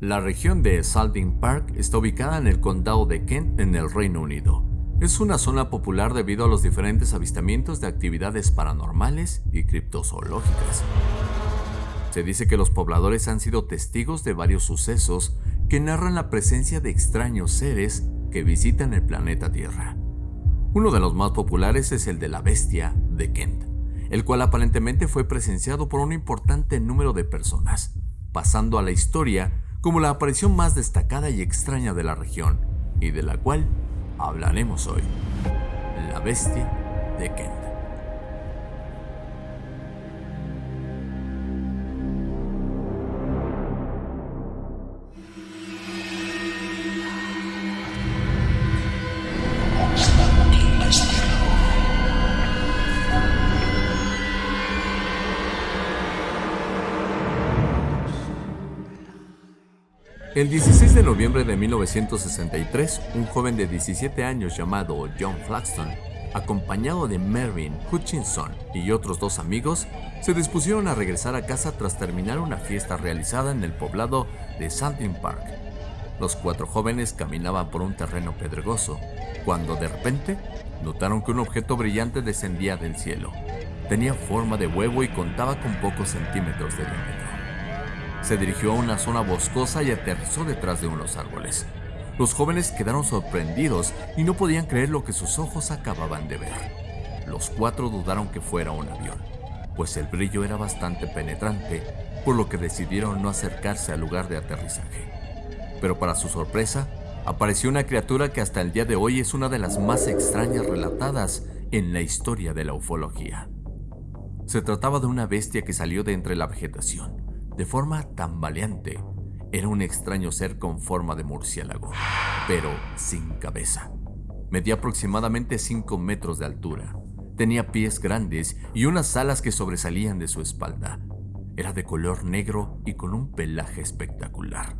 La región de Salting Park está ubicada en el condado de Kent en el Reino Unido. Es una zona popular debido a los diferentes avistamientos de actividades paranormales y criptozoológicas. Se dice que los pobladores han sido testigos de varios sucesos que narran la presencia de extraños seres que visitan el planeta Tierra. Uno de los más populares es el de la bestia de Kent, el cual aparentemente fue presenciado por un importante número de personas, pasando a la historia como la aparición más destacada y extraña de la región, y de la cual hablaremos hoy. La bestia de Kent. El 16 de noviembre de 1963, un joven de 17 años llamado John Flaxton, acompañado de Mervyn Hutchinson y otros dos amigos, se dispusieron a regresar a casa tras terminar una fiesta realizada en el poblado de Sandin Park. Los cuatro jóvenes caminaban por un terreno pedregoso, cuando de repente notaron que un objeto brillante descendía del cielo. Tenía forma de huevo y contaba con pocos centímetros de diámetro. Se dirigió a una zona boscosa y aterrizó detrás de unos árboles. Los jóvenes quedaron sorprendidos y no podían creer lo que sus ojos acababan de ver. Los cuatro dudaron que fuera un avión, pues el brillo era bastante penetrante, por lo que decidieron no acercarse al lugar de aterrizaje. Pero para su sorpresa, apareció una criatura que hasta el día de hoy es una de las más extrañas relatadas en la historia de la ufología. Se trataba de una bestia que salió de entre la vegetación, de forma tambaleante. Era un extraño ser con forma de murciélago, pero sin cabeza. Medía aproximadamente 5 metros de altura. Tenía pies grandes y unas alas que sobresalían de su espalda. Era de color negro y con un pelaje espectacular.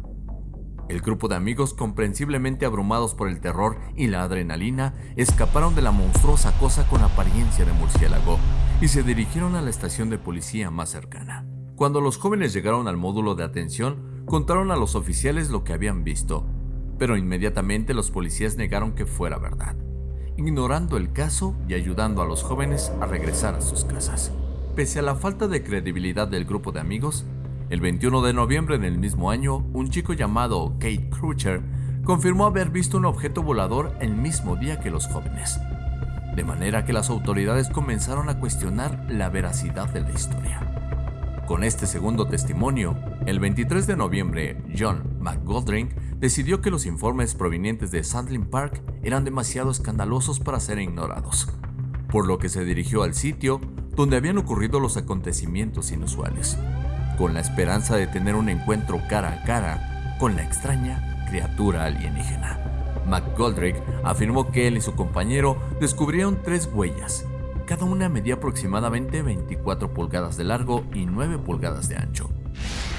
El grupo de amigos, comprensiblemente abrumados por el terror y la adrenalina, escaparon de la monstruosa cosa con apariencia de murciélago y se dirigieron a la estación de policía más cercana. Cuando los jóvenes llegaron al módulo de atención, contaron a los oficiales lo que habían visto, pero inmediatamente los policías negaron que fuera verdad, ignorando el caso y ayudando a los jóvenes a regresar a sus casas. Pese a la falta de credibilidad del grupo de amigos, el 21 de noviembre del mismo año, un chico llamado Kate Crutcher confirmó haber visto un objeto volador el mismo día que los jóvenes, de manera que las autoridades comenzaron a cuestionar la veracidad de la historia. Con este segundo testimonio, el 23 de noviembre, John McGoldrick decidió que los informes provenientes de Sandling Park eran demasiado escandalosos para ser ignorados, por lo que se dirigió al sitio donde habían ocurrido los acontecimientos inusuales, con la esperanza de tener un encuentro cara a cara con la extraña criatura alienígena. McGoldrick afirmó que él y su compañero descubrieron tres huellas cada una medía aproximadamente 24 pulgadas de largo y 9 pulgadas de ancho.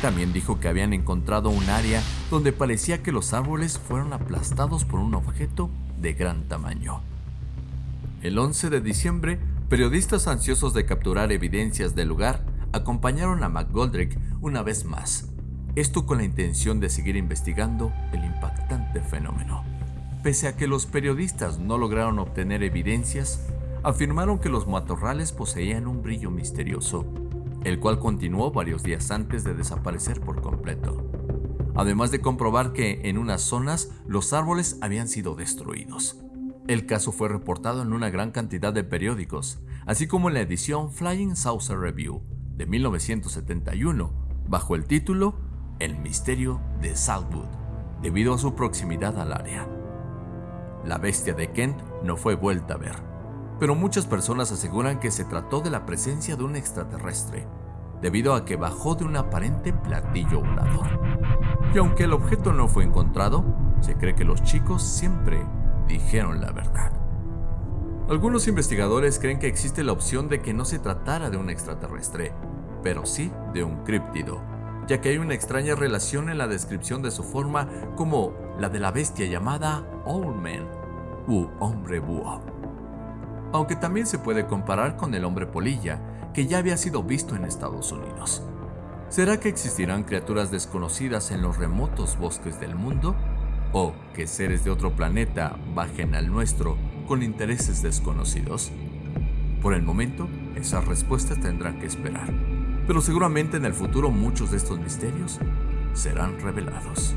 También dijo que habían encontrado un área donde parecía que los árboles fueron aplastados por un objeto de gran tamaño. El 11 de diciembre, periodistas ansiosos de capturar evidencias del lugar acompañaron a McGoldrick una vez más, esto con la intención de seguir investigando el impactante fenómeno. Pese a que los periodistas no lograron obtener evidencias, afirmaron que los matorrales poseían un brillo misterioso, el cual continuó varios días antes de desaparecer por completo, además de comprobar que en unas zonas los árboles habían sido destruidos. El caso fue reportado en una gran cantidad de periódicos, así como en la edición Flying Saucer Review de 1971, bajo el título El misterio de Southwood, debido a su proximidad al área. La bestia de Kent no fue vuelta a ver pero muchas personas aseguran que se trató de la presencia de un extraterrestre, debido a que bajó de un aparente platillo volador. Y aunque el objeto no fue encontrado, se cree que los chicos siempre dijeron la verdad. Algunos investigadores creen que existe la opción de que no se tratara de un extraterrestre, pero sí de un críptido, ya que hay una extraña relación en la descripción de su forma como la de la bestia llamada Old Man u hombre búho aunque también se puede comparar con el hombre polilla, que ya había sido visto en Estados Unidos. ¿Será que existirán criaturas desconocidas en los remotos bosques del mundo? ¿O que seres de otro planeta bajen al nuestro con intereses desconocidos? Por el momento, esas respuestas tendrán que esperar, pero seguramente en el futuro muchos de estos misterios serán revelados.